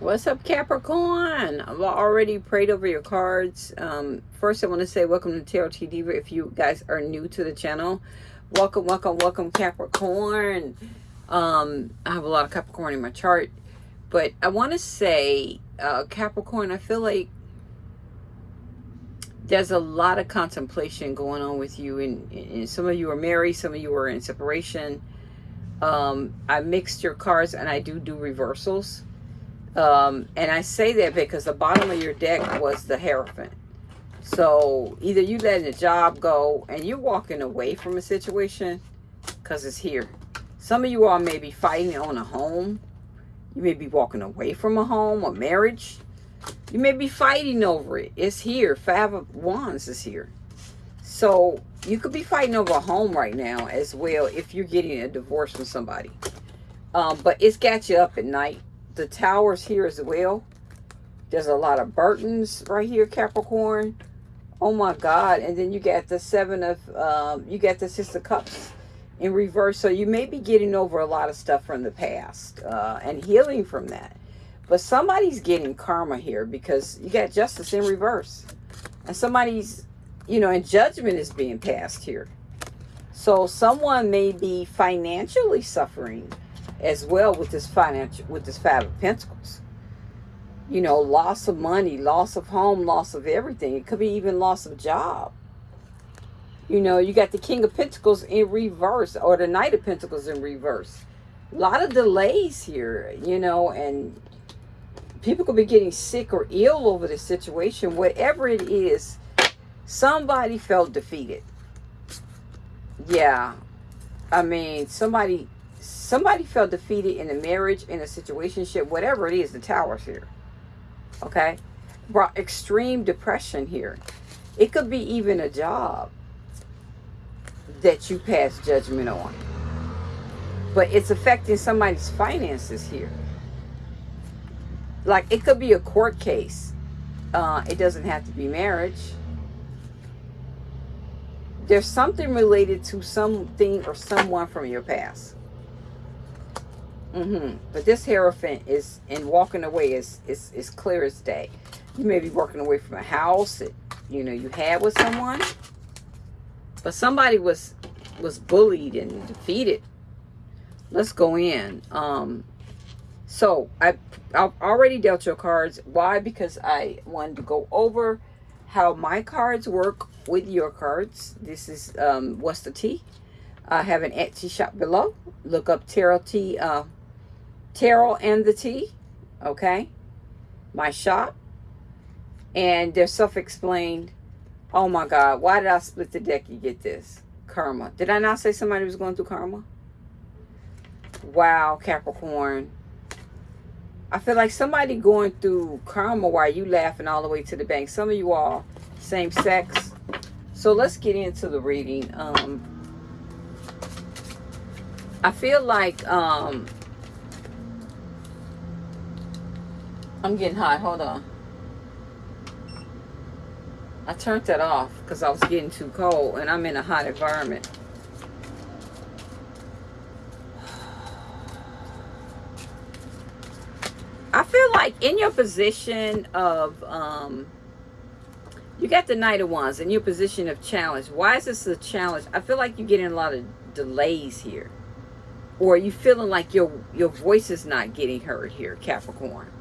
What's up, Capricorn? I've already prayed over your cards. Um, first, I want to say welcome to Tarot T Diva. If you guys are new to the channel, welcome, welcome, welcome, Capricorn. Um, I have a lot of Capricorn in my chart, but I want to say, uh, Capricorn, I feel like there's a lot of contemplation going on with you, and, and some of you are married, some of you are in separation. Um, I mixed your cards, and I do do reversals um, and I say that because the bottom of your deck was the Hierophant. So either you letting a job go and you're walking away from a situation because it's here. Some of you all may be fighting on a home. You may be walking away from a home, a marriage. You may be fighting over it. It's here. Five of Wands is here. So you could be fighting over a home right now as well if you're getting a divorce from somebody. Um, but it's got you up at night the towers here as well. There's a lot of Burtons right here, Capricorn. Oh my God. And then you got the seven of, um, you got the Six of Cups in reverse. So you may be getting over a lot of stuff from the past uh, and healing from that. But somebody's getting karma here because you got justice in reverse. And somebody's, you know, and judgment is being passed here. So someone may be financially suffering as well with this financial with this five of pentacles. You know loss of money loss of home loss of everything. It could be even loss of job. You know you got the king of pentacles in reverse or the knight of pentacles in reverse. A lot of delays here you know and people could be getting sick or ill over this situation. Whatever it is somebody felt defeated. Yeah. I mean somebody somebody felt defeated in a marriage, in a situationship, whatever it is, the towers here. Okay? Brought extreme depression here. It could be even a job that you pass judgment on. But it's affecting somebody's finances here. Like it could be a court case. Uh, it doesn't have to be marriage. There's something related to something or someone from your past. Mm-hmm. But this Hierophant is, in walking away is, is, is clear as day. You may be walking away from a house that, you know, you had with someone. But somebody was, was bullied and defeated. Let's go in. Um, so, I, I've already dealt your cards. Why? Because I wanted to go over how my cards work with your cards. This is, um, what's the T? I have an Etsy shop below. Look up Tarot T, uh, Tarot and the T, okay? My shop. And they're self-explained. Oh my God, why did I split the deck? You get this. Karma. Did I not say somebody was going through karma? Wow, Capricorn. I feel like somebody going through karma while you laughing all the way to the bank. Some of you all same sex. So let's get into the reading. Um, I feel like um, I'm getting hot. Hold on. I turned that off because I was getting too cold and I'm in a hot environment. I feel like in your position of, um, you got the Knight of Wands in your position of challenge. Why is this a challenge? I feel like you're getting a lot of delays here. Or you feeling like your, your voice is not getting heard here, Capricorn.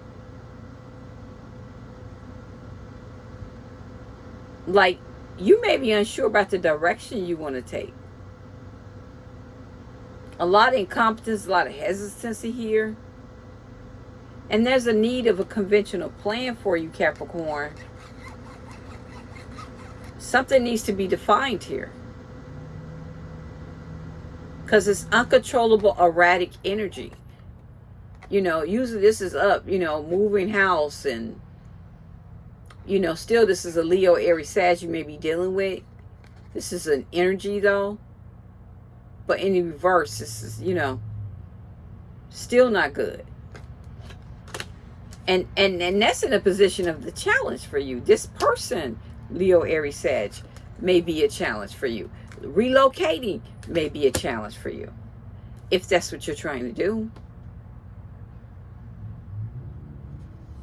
Like you may be unsure about the direction you want to take. A lot of incompetence, a lot of hesitancy here. And there's a need of a conventional plan for you, Capricorn. Something needs to be defined here. Because it's uncontrollable, erratic energy. You know, usually this is up, you know, moving house and you know, still this is a Leo, Aries, Sag you may be dealing with. This is an energy though. But in reverse, this is, you know, still not good. And, and, and that's in a position of the challenge for you. This person, Leo, Aries, Sag, may be a challenge for you. Relocating may be a challenge for you. If that's what you're trying to do.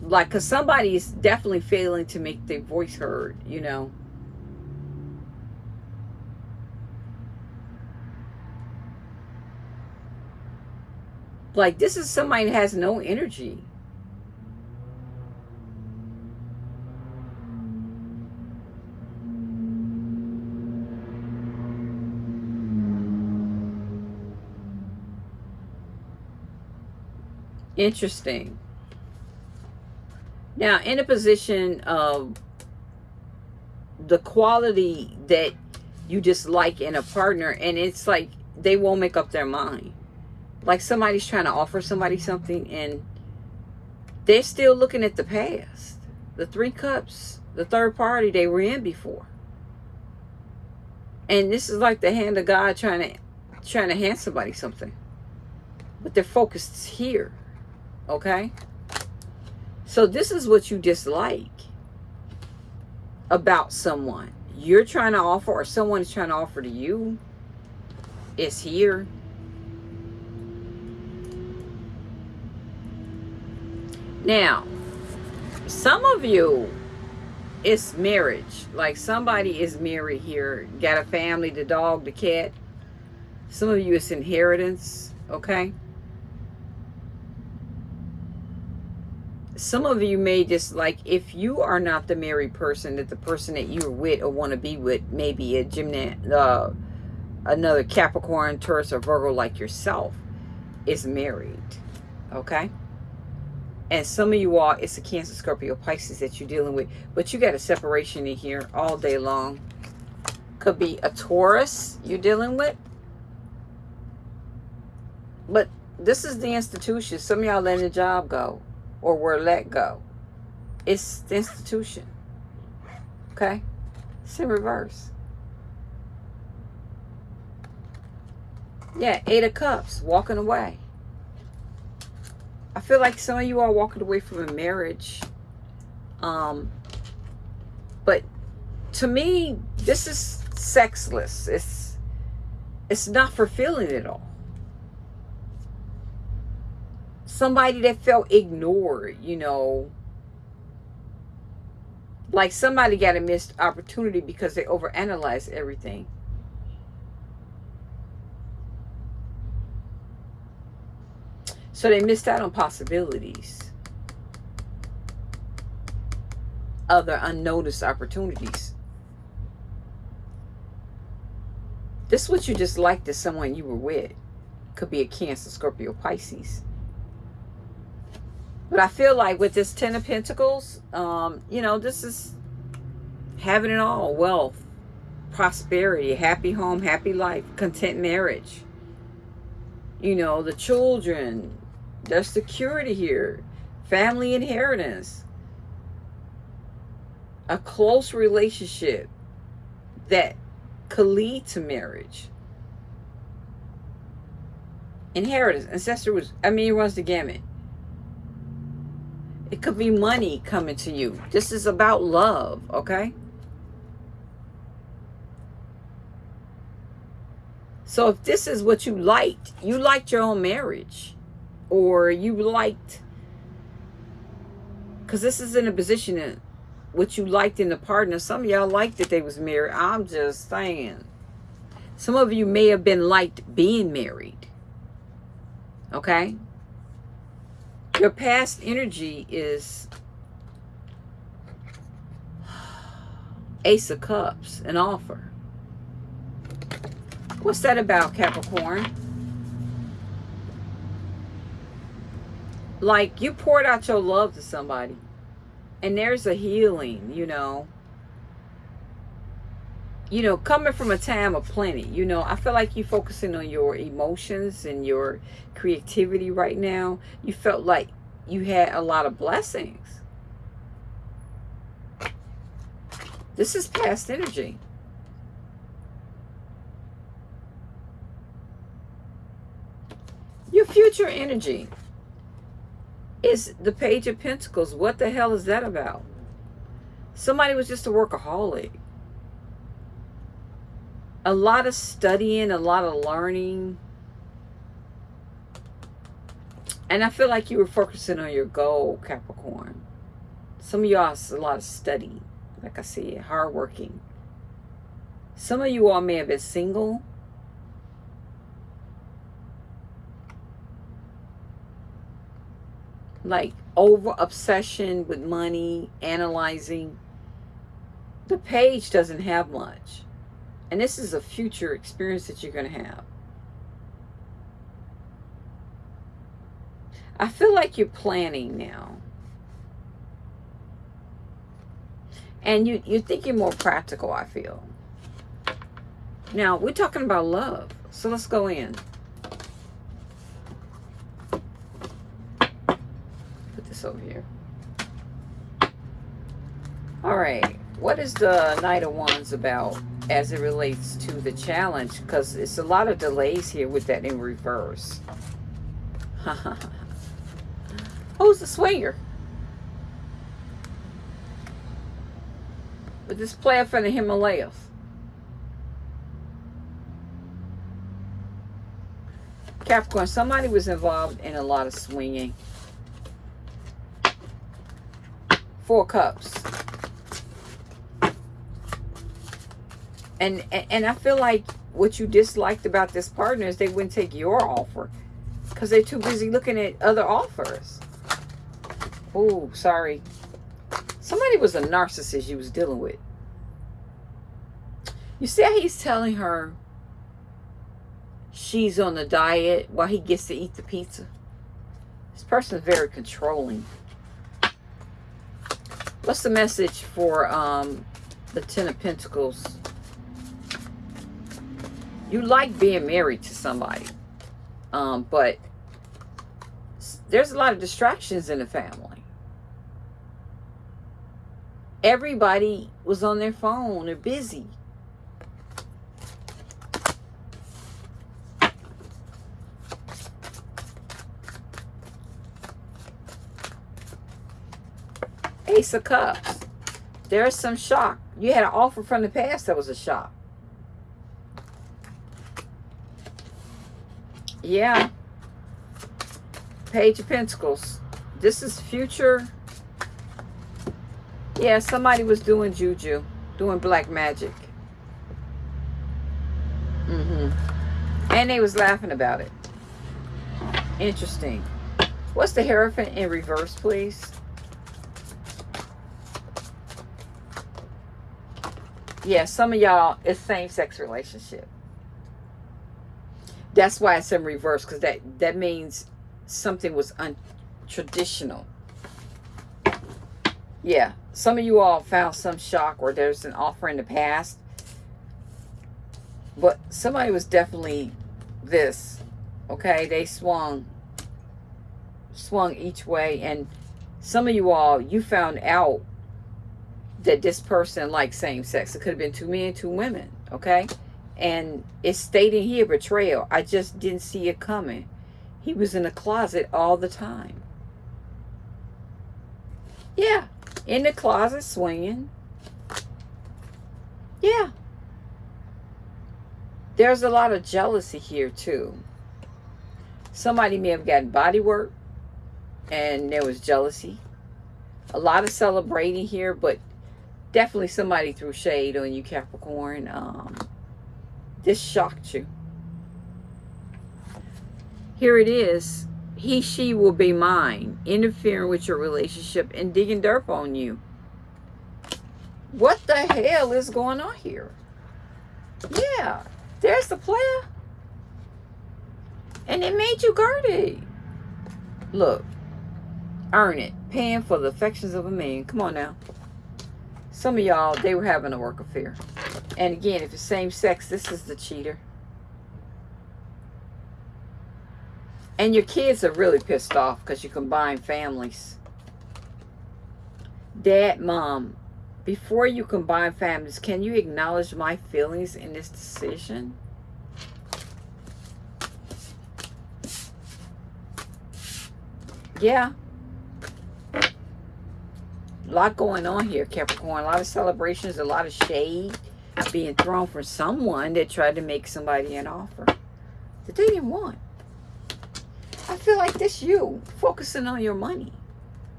Like because somebody is definitely failing to make their voice heard you know? Like this is somebody that has no energy. Interesting now, in a position of the quality that you just like in a partner, and it's like they won't make up their mind. Like somebody's trying to offer somebody something, and they're still looking at the past. The three cups, the third party they were in before. And this is like the hand of God trying to trying to hand somebody something. But they're focused here. Okay? So this is what you dislike about someone. You're trying to offer or someone is trying to offer to you is here. Now, some of you, it's marriage. Like somebody is married here, got a family, the dog, the cat. Some of you, it's inheritance, okay? Some of you may just like if you are not the married person that the person that you're with or want to be with maybe a gymnast uh, another capricorn taurus or virgo like yourself is married okay? And some of you all it's a cancer scorpio pisces that you're dealing with but you got a separation in here all day long. Could be a taurus you're dealing with. But this is the institution. Some of y'all letting the job go or were let go. It's the institution. Okay? It's in reverse. Yeah, Eight of Cups, walking away. I feel like some of you are walking away from a marriage. Um, but to me, this is sexless. It's it's not fulfilling at all. Somebody that felt ignored, you know. Like somebody got a missed opportunity because they overanalyzed everything. So they missed out on possibilities. Other unnoticed opportunities. This is what you just liked to someone you were with. Could be a Cancer, Scorpio, Pisces. But I feel like with this Ten of Pentacles, um, you know, this is having it all. Wealth, prosperity, happy home, happy life, content marriage. You know, the children, there's security here. Family inheritance. A close relationship that could lead to marriage. Inheritance, ancestor was, I mean, it runs the gamut. It could be money coming to you. This is about love, okay? So if this is what you liked, you liked your own marriage, or you liked, because this is in a position in what you liked in the partner. Some of y'all liked that they was married. I'm just saying. Some of you may have been liked being married. Okay? Your past energy is Ace of Cups, an offer. What's that about, Capricorn? Like, you poured out your love to somebody. And there's a healing, you know you know, coming from a time of plenty, you know, I feel like you're focusing on your emotions and your creativity right now. You felt like you had a lot of blessings. This is past energy. Your future energy is the Page of Pentacles. What the hell is that about? Somebody was just a workaholic a lot of studying, a lot of learning. And I feel like you were focusing on your goal, Capricorn. Some of y'all a lot of study, like I said, hardworking. Some of you all may have been single. Like over obsession with money, analyzing. The page doesn't have much. And this is a future experience that you're going to have. I feel like you're planning now. And you, think you're thinking more practical, I feel. Now, we're talking about love. So let's go in. Put this over here. All right. What is the Knight of Wands about as it relates to the challenge? Because it's a lot of delays here with that in reverse. Who's the swinger? With this player from the Himalayas. Capricorn, somebody was involved in a lot of swinging. Four cups. And, and, I feel like what you disliked about this partner is they wouldn't take your offer because they're too busy looking at other offers. Oh, sorry. Somebody was a narcissist you was dealing with. You see how he's telling her she's on the diet while he gets to eat the pizza? This person is very controlling. What's the message for um, the Ten of Pentacles? You like being married to somebody. Um, but there's a lot of distractions in the family. Everybody was on their phone. They're busy. Ace of Cups. There's some shock. You had an offer from the past that was a shock. Yeah. Page of Pentacles. This is future yeah, somebody was doing juju, doing black magic. Mm-hmm. And they was laughing about it. Interesting. What's the Hierophant in reverse, please? Yeah, some of y'all, it's same-sex relationship. That's why it's in reverse, because that, that means something was untraditional. Yeah, some of you all found some shock or there's an offer in the past. But somebody was definitely this. Okay, they swung swung each way and some of you all you found out that this person liked same sex. It could have been two men, two women, okay? And it's stating here betrayal. I just didn't see it coming. He was in the closet all the time. Yeah, in the closet swinging. Yeah. There's a lot of jealousy here too. Somebody may have gotten body work and there was jealousy. A lot of celebrating here, but definitely somebody threw shade on you, Capricorn. Um, this shocked you. Here it is he, she will be mine, interfering with your relationship and digging dirt on you. What the hell is going on here? Yeah, there's the player. And it made you guarded. Look, earn it. Paying for the affections of a man. Come on now. Some of y'all, they were having a work affair. And again, if it's same sex, this is the cheater. And your kids are really pissed off because you combine families. Dad, mom, before you combine families, can you acknowledge my feelings in this decision? Yeah. A lot going on here, Capricorn. A lot of celebrations, a lot of shade being thrown for someone that tried to make somebody an offer that they didn't want. I feel like this you focusing on your money,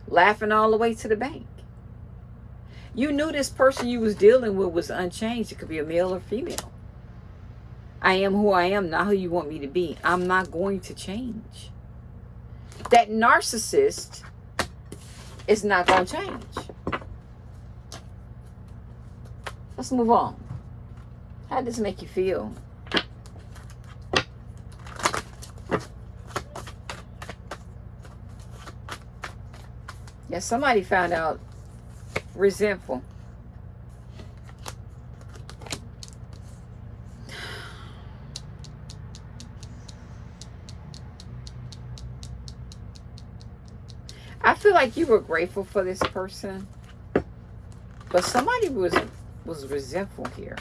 laughing all the way to the bank. You knew this person you was dealing with was unchanged. It could be a male or female. I am who I am, not who you want me to be. I'm not going to change. That narcissist is not going to change. Let's move on. How does this make you feel? Yeah, somebody found out resentful. Like you were grateful for this person, but somebody was was resentful here.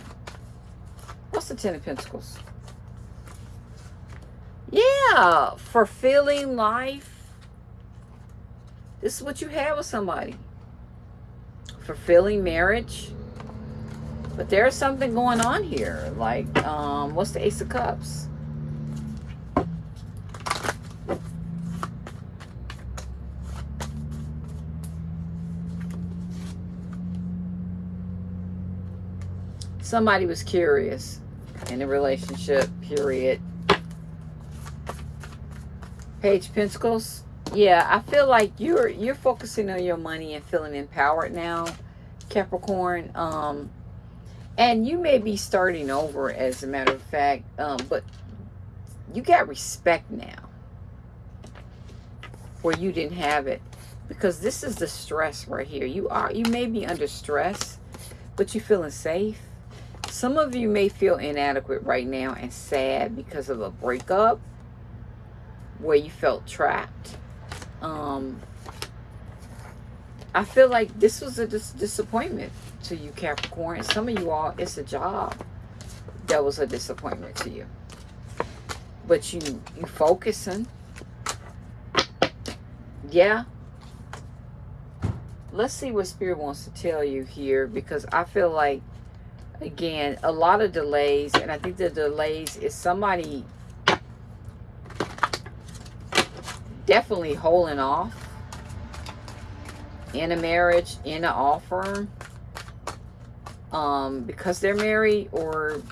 What's the Ten of Pentacles? Yeah, fulfilling life. This is what you have with somebody. Fulfilling marriage. But there's something going on here. Like, um, what's the Ace of Cups? Somebody was curious in a relationship, period. Page Pentacles. Yeah, I feel like you're you're focusing on your money and feeling empowered now, Capricorn. Um, and you may be starting over, as a matter of fact. Um, but you got respect now, where you didn't have it, because this is the stress right here. You are you may be under stress, but you're feeling safe some of you may feel inadequate right now and sad because of a breakup where you felt trapped. Um, I feel like this was a dis disappointment to you, Capricorn. Some of you all, it's a job that was a disappointment to you. But you, you focusing. Yeah. Let's see what Spirit wants to tell you here because I feel like again, a lot of delays. And I think the delays is somebody definitely holding off in a marriage, in an offer. Um, because they're married or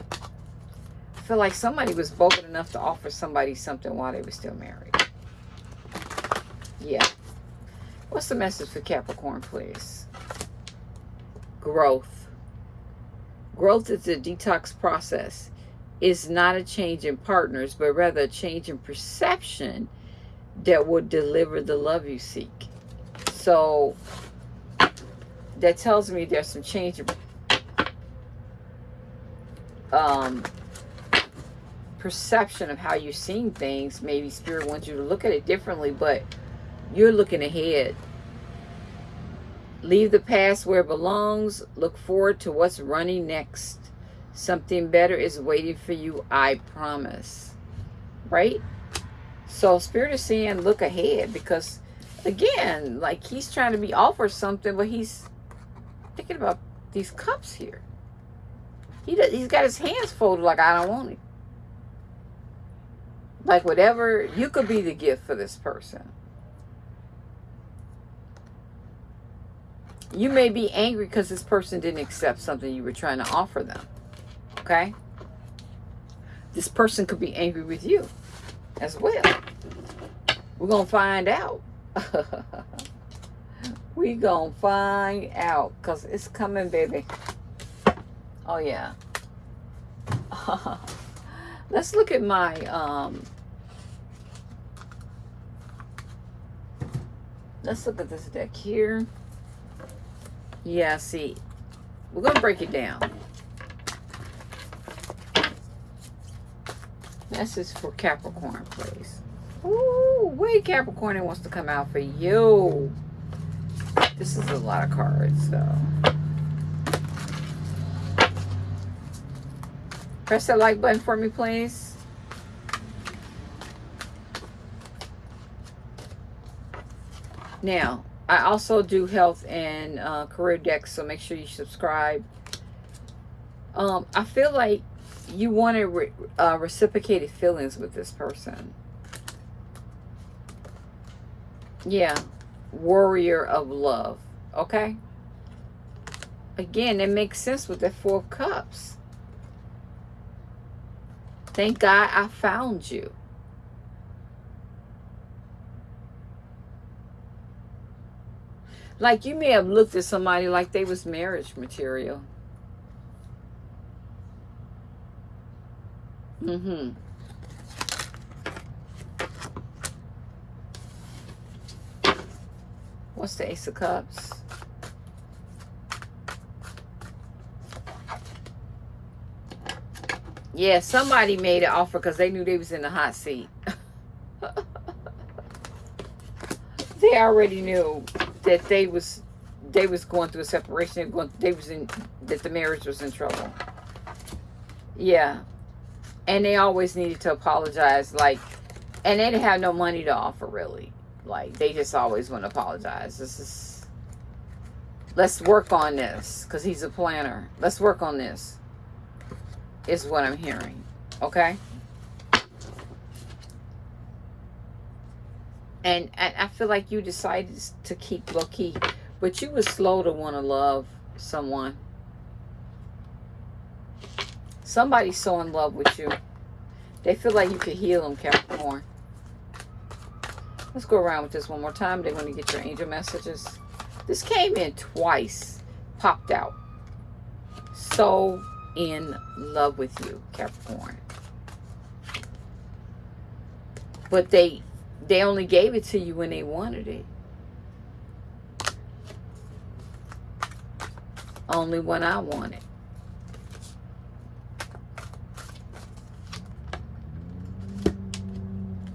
I feel like somebody was bold enough to offer somebody something while they were still married. Yeah. What's the message for Capricorn, please? Growth Growth is a detox process. It's not a change in partners, but rather a change in perception that will deliver the love you seek. So that tells me there's some change in um, perception of how you're seeing things. Maybe Spirit wants you to look at it differently, but you're looking ahead Leave the past where it belongs. Look forward to what's running next. Something better is waiting for you, I promise. Right? So Spirit is saying look ahead because, again, like he's trying to be offered something, but he's thinking about these cups here. He does, he's got his hands folded like I don't want it. Like whatever, you could be the gift for this person. You may be angry because this person didn't accept something you were trying to offer them. Okay? This person could be angry with you as well. We're going to find out. we going to find out because it's coming, baby. Oh, yeah. Let's look at my... Um, let's look at this deck here. Yeah, see, we're going to break it down. This is for Capricorn, please. Ooh, wait, Capricorn it wants to come out for you. This is a lot of cards, so. Press that like button for me, please. Now, I also do health and uh, career decks, so make sure you subscribe. Um, I feel like you want to re uh, reciprocated feelings with this person. Yeah. Warrior of love. Okay? Again, it makes sense with the Four of Cups. Thank God I found you. Like you may have looked at somebody like they was marriage material. Mm-hmm. What's the Ace of Cups? Yeah, somebody made an offer because they knew they was in the hot seat. they already knew that they was they was going through a separation. They, going, they was in that the marriage was in trouble. Yeah, and they always needed to apologize. Like, and they didn't have no money to offer really. Like they just always want to apologize. This is let's work on this because he's a planner. Let's work on this. Is what I'm hearing. Okay. And, and I feel like you decided to keep low key, but you were slow to want to love someone. Somebody's so in love with you. They feel like you could heal them, Capricorn. Let's go around with this one more time. They want to get your angel messages. This came in twice, popped out. So in love with you, Capricorn. But they they only gave it to you when they wanted it. Only when I want it.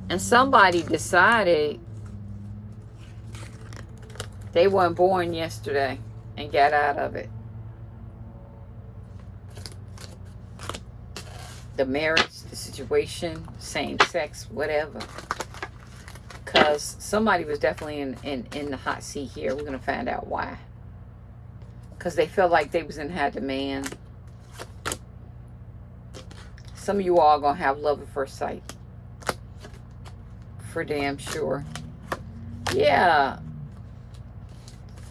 And somebody decided they weren't born yesterday and got out of it. The marriage, the situation, same sex, whatever because somebody was definitely in, in, in the hot seat here. We're going to find out why. Because they felt like they was in high demand. Some of you all going to have love at first sight. For damn sure. Yeah.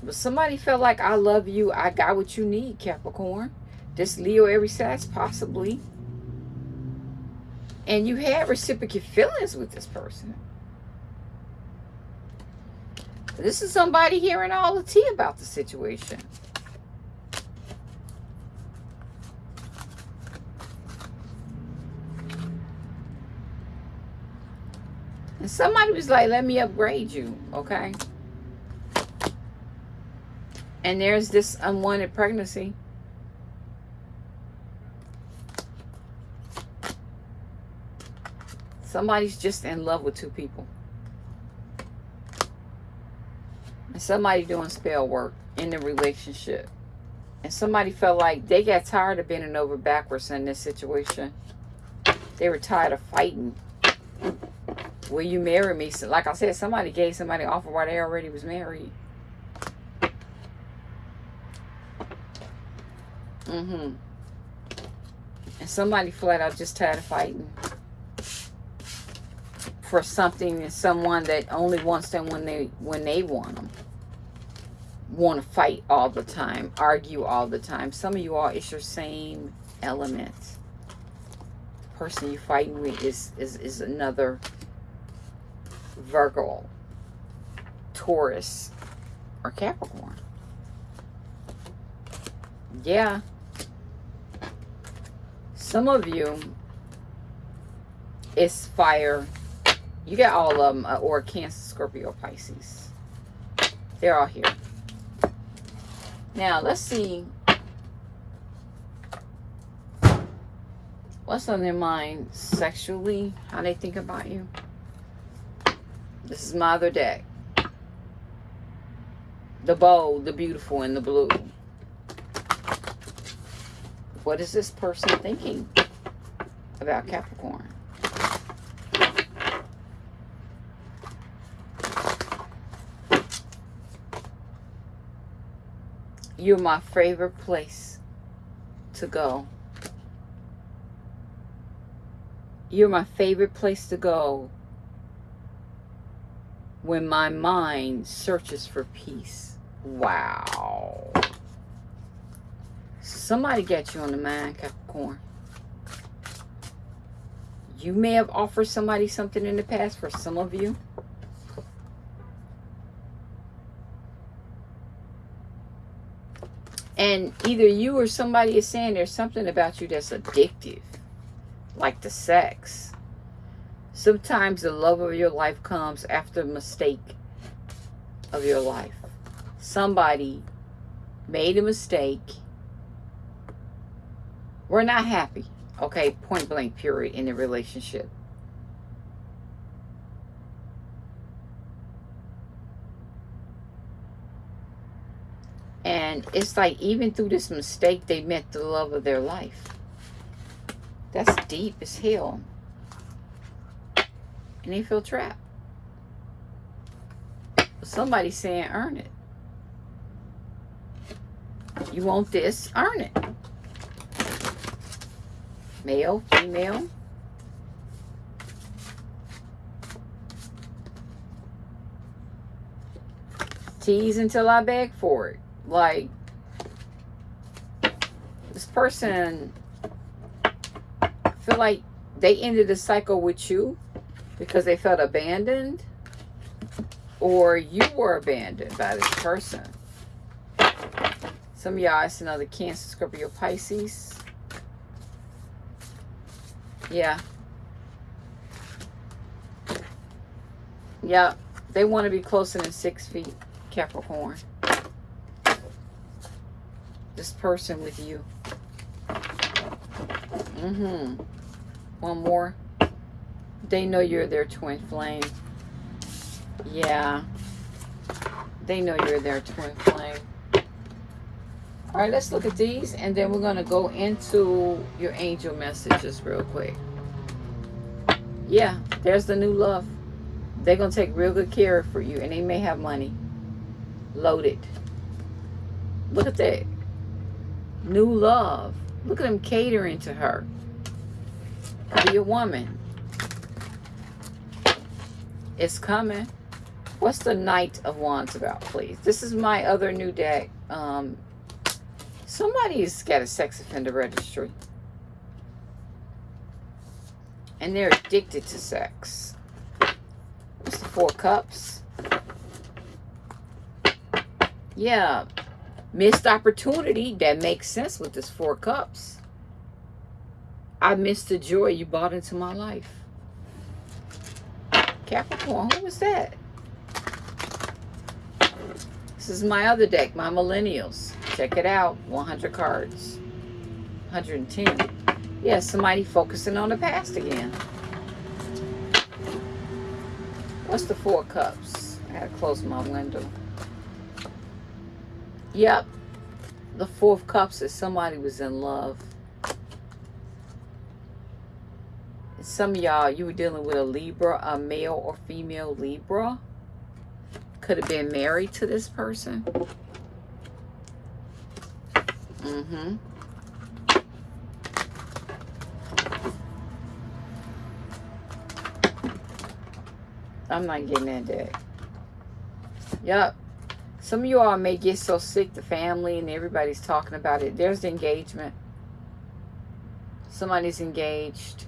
But somebody felt like, I love you. I got what you need, Capricorn. This Leo every size, possibly. And you had reciprocal feelings with this person. This is somebody hearing all the tea about the situation. And somebody was like, let me upgrade you, okay? And there's this unwanted pregnancy. Somebody's just in love with two people. And somebody doing spell work in the relationship. And somebody felt like they got tired of bending over backwards in this situation. They were tired of fighting. Will you marry me? So like i said somebody gave somebody an offer while they already was married. Mm-hmm. And somebody flat out just tired of fighting. For something and someone that only wants them when they when they want them want to fight all the time, argue all the time. Some of you all, it's your same element. The person you're fighting with is, is, is another Virgo, Taurus, or Capricorn. Yeah. Some of you, it's fire. You got all of them, uh, or Cancer, Scorpio, Pisces. They're all here. Now, let's see what's on their mind sexually, how they think about you. This is my other deck. The bold, the beautiful, and the blue. What is this person thinking about Capricorn? You're my favorite place to go. You're my favorite place to go when my mind searches for peace. Wow. Somebody got you on the mind, Capricorn. You may have offered somebody something in the past for some of you. And either you or somebody is saying there's something about you that's addictive, like the sex. Sometimes the love of your life comes after a mistake of your life. Somebody made a mistake. We're not happy, okay? Point blank, period, in the relationship. And it's like even through this mistake, they met the love of their life. That's deep as hell. And they feel trapped. Somebody's saying, earn it. You want this, earn it. Male, female. Tease until I beg for it like this person feel like they ended the cycle with you because they felt abandoned or you were abandoned by this person. Some of y'all, it's another Cancer, Scorpio, Pisces. Yeah. Yeah. They want to be closer than six feet, Capricorn this person with you. Mm-hmm. One more. They know you're their twin flame. Yeah. They know you're their twin flame. All right, let's look at these, and then we're going to go into your angel messages real quick. Yeah, there's the new love. They're going to take real good care for you, and they may have money. Loaded. Look at that. New love. Look at him catering to her. Be a woman. It's coming. What's the Knight of Wands about, please? This is my other new deck. Um, somebody's got a sex offender registry. And they're addicted to sex. What's the Four Cups? Yeah, Missed opportunity. That makes sense with this four cups. I missed the joy you brought into my life. Capricorn, who was that? This is my other deck, my Millennials. Check it out. 100 cards. 110. Yeah, somebody focusing on the past again. What's the Four Cups? I gotta close my window. Yep. The Four of Cups is somebody was in love. Some of y'all, you were dealing with a Libra, a male or female Libra. Could have been married to this person. Mm-hmm. I'm not getting that deck. Yep. Some of you all may get so sick, the family and everybody's talking about it. There's the engagement. Somebody's engaged.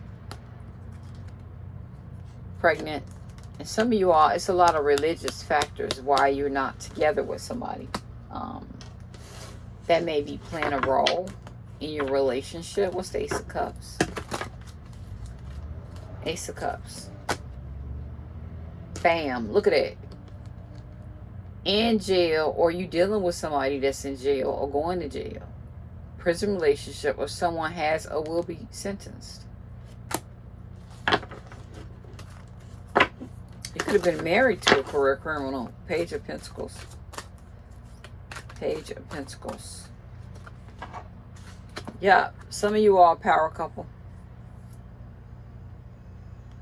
Pregnant. And some of you all, it's a lot of religious factors why you're not together with somebody. Um, that may be playing a role in your relationship. What's the Ace of Cups? Ace of Cups. Bam. Look at it in jail or you dealing with somebody that's in jail or going to jail, prison relationship, or someone has or will be sentenced. You could have been married to a career criminal. Page of Pentacles. Page of Pentacles. Yeah, some of you are a power couple.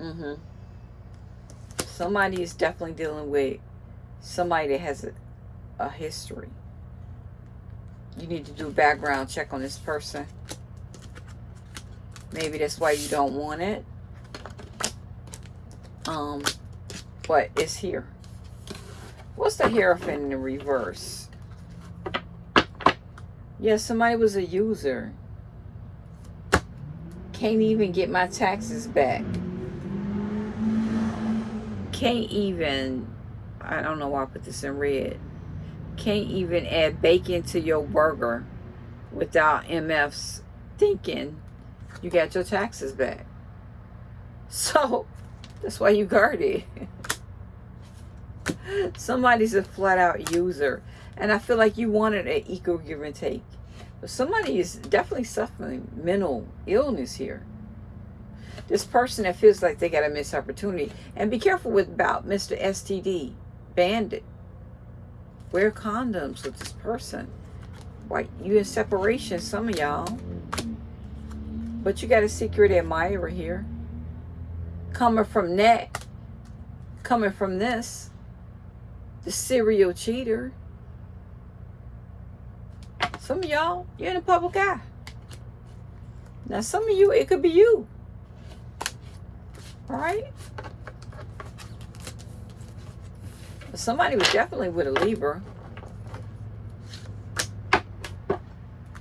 Mm-hmm. Somebody is definitely dealing with somebody that has a, a history. You need to do a background check on this person. Maybe that's why you don't want it. Um, but it's here. What's the Hierophant in the reverse? Yeah, somebody was a user. Can't even get my taxes back. Can't even, I don't know why I put this in red. Can't even add bacon to your burger without MFs thinking you got your taxes back. So, that's why you guarded. Somebody's a flat out user. And I feel like you wanted an equal give and take. But somebody is definitely suffering mental illness here. This person that feels like they got a missed opportunity. And be careful with about Mr. STD. Bandit. Wear condoms with this person. Like you in separation, some of y'all. But you got a secret admirer here. Coming from that. Coming from this. The serial cheater. Some of y'all, you're in a public eye. Now, some of you, it could be you. All right? Somebody was definitely with a Libra.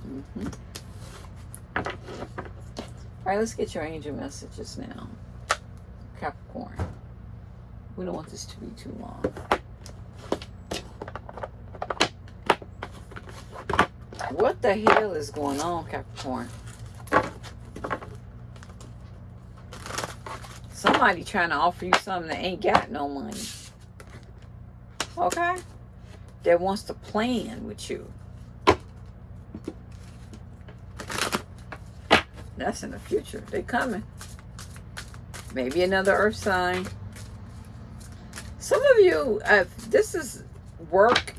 Mm -hmm. All right, let's get your angel messages now. Capricorn. We don't want this to be too long. What the hell is going on, Capricorn? Somebody trying to offer you something that ain't got no money. Okay? That wants to plan with you. That's in the future. They coming. Maybe another earth sign. Some of you, uh, this is work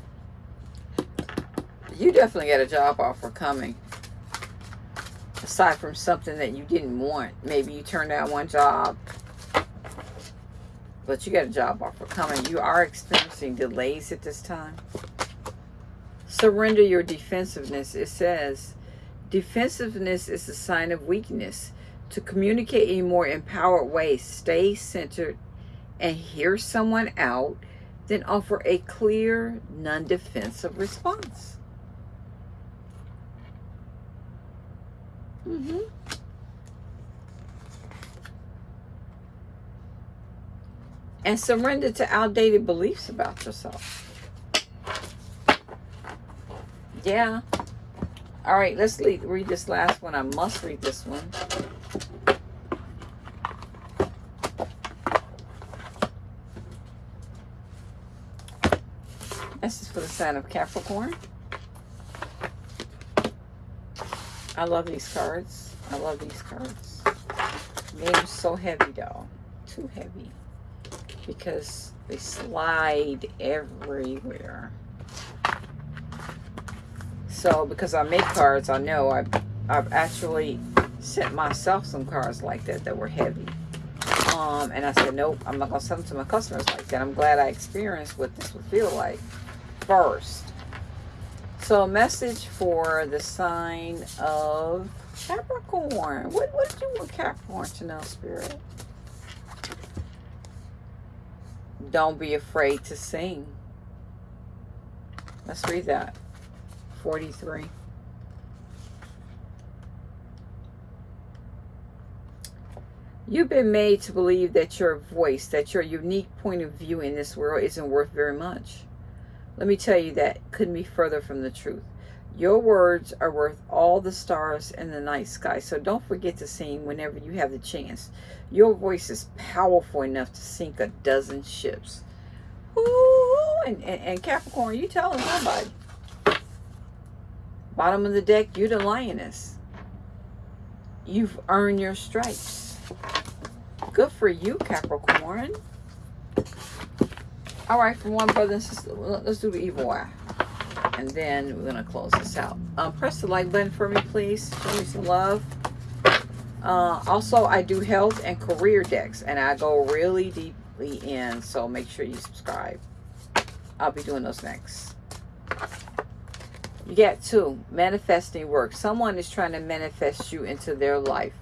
you definitely got a job offer coming. Aside from something that you didn't want. Maybe you turned down one job. But you got a job offer coming. You are experiencing delays at this time. Surrender your defensiveness. It says, defensiveness is a sign of weakness. To communicate in a more empowered way, stay centered and hear someone out, then offer a clear, non-defensive response. Mm-hmm. And surrender to outdated beliefs about yourself. Yeah. All right, let's read, read this last one. I must read this one. This is for the sign of Capricorn. I love these cards. I love these cards. They're so heavy though. Too heavy. Because they slide everywhere. So because I make cards, I know I've, I've actually sent myself some cards like that that were heavy. Um, and I said, nope, I'm not going to send them to my customers like that. I'm glad I experienced what this would feel like first. So a message for the sign of Capricorn. What, what did you want Capricorn to know, Spirit? Don't be afraid to sing. Let's read that. 43. You've been made to believe that your voice, that your unique point of view in this world isn't worth very much. Let me tell you that couldn't be further from the truth. Your words are worth all the stars in the night sky. So don't forget to sing whenever you have the chance. Your voice is powerful enough to sink a dozen ships. Ooh, and, and, and Capricorn, you telling somebody. Bottom of the deck, you're the lioness. You've earned your stripes. Good for you, Capricorn. All right, for one brother and sister, let's do the evil eye. And then we're going to close this out. Um, press the like button for me, please. Show me some love. Uh, also, I do health and career decks, and I go really deeply in, so make sure you subscribe. I'll be doing those next. You get two, manifesting work. Someone is trying to manifest you into their life.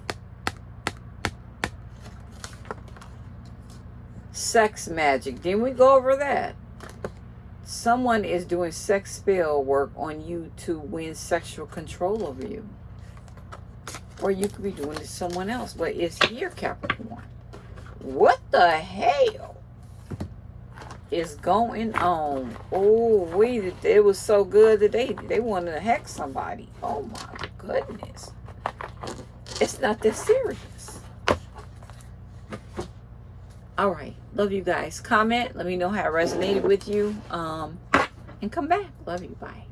sex magic. Didn't we go over that? Someone is doing sex spell work on you to win sexual control over you. Or you could be doing it to someone else. But it's here, Capricorn. What the hell is going on? Oh, we it was so good that they they wanted to hex somebody. Oh my goodness. It's not that serious. All right. Love you guys. Comment. Let me know how it resonated with you. Um, and come back. Love you. Bye.